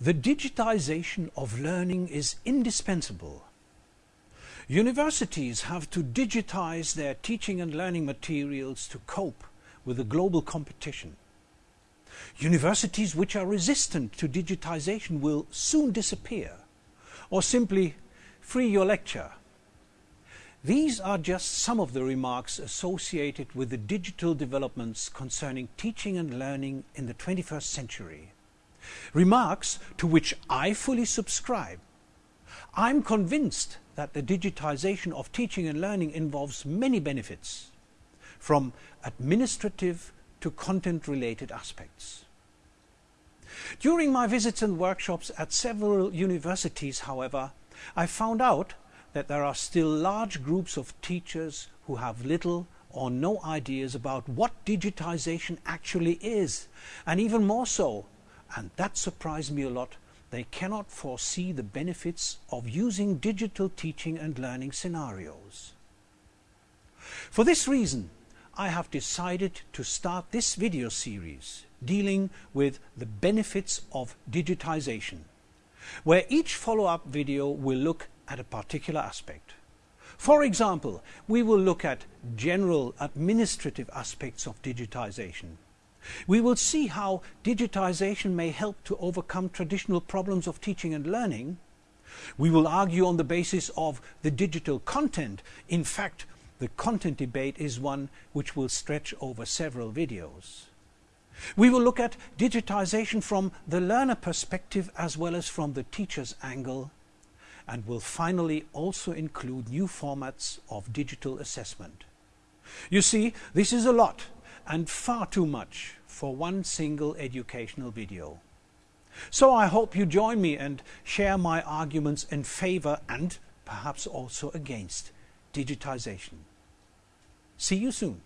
The digitization of learning is indispensable. Universities have to digitize their teaching and learning materials to cope with the global competition. Universities which are resistant to digitization will soon disappear, or simply free your lecture. These are just some of the remarks associated with the digital developments concerning teaching and learning in the 21st century. Remarks to which I fully subscribe. I'm convinced that the digitization of teaching and learning involves many benefits, from administrative to content-related aspects. During my visits and workshops at several universities, however, I found out that there are still large groups of teachers who have little or no ideas about what digitization actually is, and even more so, and that surprised me a lot, they cannot foresee the benefits of using digital teaching and learning scenarios. For this reason, I have decided to start this video series dealing with the benefits of digitization, where each follow-up video will look at a particular aspect. For example, we will look at general administrative aspects of digitization. We will see how digitization may help to overcome traditional problems of teaching and learning. We will argue on the basis of the digital content. In fact, the content debate is one which will stretch over several videos. We will look at digitization from the learner perspective as well as from the teacher's angle and will finally also include new formats of digital assessment. You see, this is a lot and far too much for one single educational video. So I hope you join me and share my arguments in favor and perhaps also against digitization. See you soon.